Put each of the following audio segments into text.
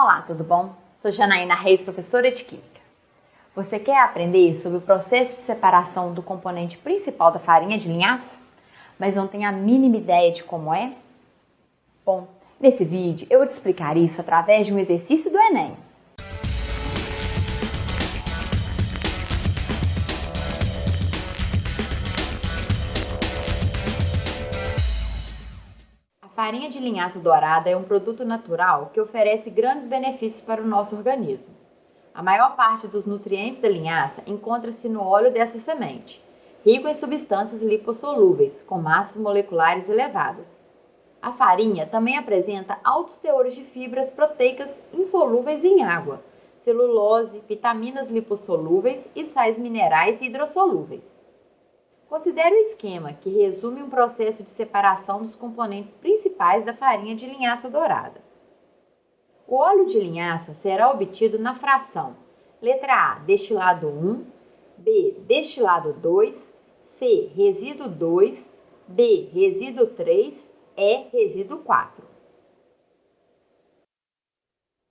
Olá, tudo bom? Sou Janaína Reis, professora de Química. Você quer aprender sobre o processo de separação do componente principal da farinha de linhaça, mas não tem a mínima ideia de como é? Bom, nesse vídeo eu vou te explicar isso através de um exercício do Enem. Farinha de linhaça dourada é um produto natural que oferece grandes benefícios para o nosso organismo. A maior parte dos nutrientes da linhaça encontra-se no óleo dessa semente, rico em substâncias lipossolúveis, com massas moleculares elevadas. A farinha também apresenta altos teores de fibras proteicas insolúveis em água, celulose, vitaminas lipossolúveis e sais minerais hidrossolúveis. Considere o esquema, que resume um processo de separação dos componentes principais da farinha de linhaça dourada. O óleo de linhaça será obtido na fração letra A, destilado 1, B, destilado 2, C, resíduo 2, D, resíduo 3, E, resíduo 4.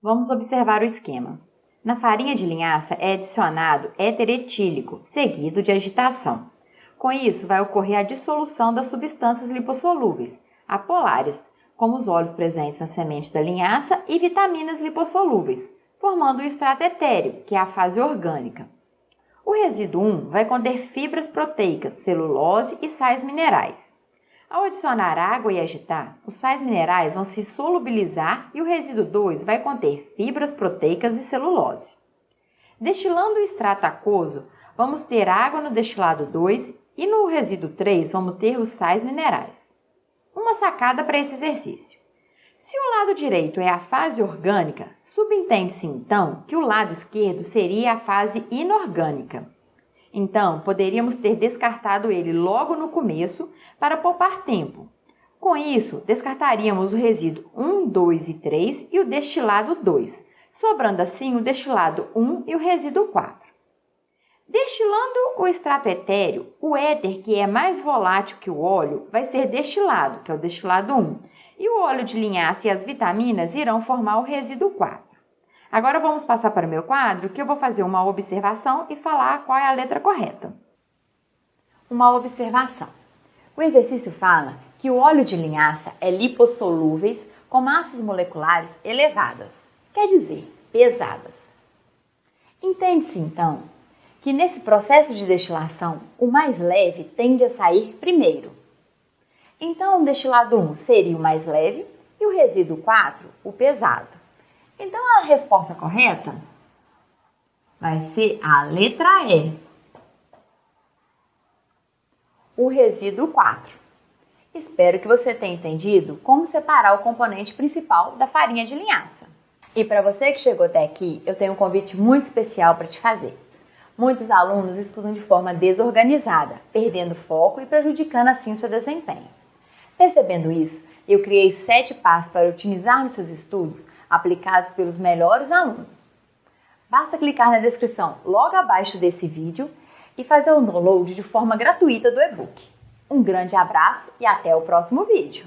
Vamos observar o esquema. Na farinha de linhaça é adicionado éter etílico, seguido de agitação. Com isso, vai ocorrer a dissolução das substâncias lipossolúveis, apolares, como os óleos presentes na semente da linhaça e vitaminas lipossolúveis, formando o extrato etéreo, que é a fase orgânica. O resíduo 1 vai conter fibras proteicas, celulose e sais minerais. Ao adicionar água e agitar, os sais minerais vão se solubilizar e o resíduo 2 vai conter fibras proteicas e celulose. Destilando o extrato aquoso, vamos ter água no destilado 2 e no resíduo 3, vamos ter os sais minerais. Uma sacada para esse exercício. Se o lado direito é a fase orgânica, subentende-se então que o lado esquerdo seria a fase inorgânica. Então, poderíamos ter descartado ele logo no começo para poupar tempo. Com isso, descartaríamos o resíduo 1, 2 e 3 e o destilado 2, sobrando assim o destilado 1 e o resíduo 4. Destilando o extrato etéreo, o éter, que é mais volátil que o óleo, vai ser destilado, que é o destilado 1, e o óleo de linhaça e as vitaminas irão formar o resíduo 4. Agora vamos passar para o meu quadro, que eu vou fazer uma observação e falar qual é a letra correta. Uma observação. O exercício fala que o óleo de linhaça é lipossolúveis com massas moleculares elevadas, quer dizer, pesadas. Entende-se então que nesse processo de destilação, o mais leve tende a sair primeiro. Então, o destilado 1 seria o mais leve e o resíduo 4 o pesado. Então, a resposta correta vai ser a letra E. O resíduo 4. Espero que você tenha entendido como separar o componente principal da farinha de linhaça. E para você que chegou até aqui, eu tenho um convite muito especial para te fazer. Muitos alunos estudam de forma desorganizada, perdendo foco e prejudicando assim o seu desempenho. Percebendo isso, eu criei sete passos para otimizar seus estudos aplicados pelos melhores alunos. Basta clicar na descrição logo abaixo desse vídeo e fazer o download de forma gratuita do e-book. Um grande abraço e até o próximo vídeo!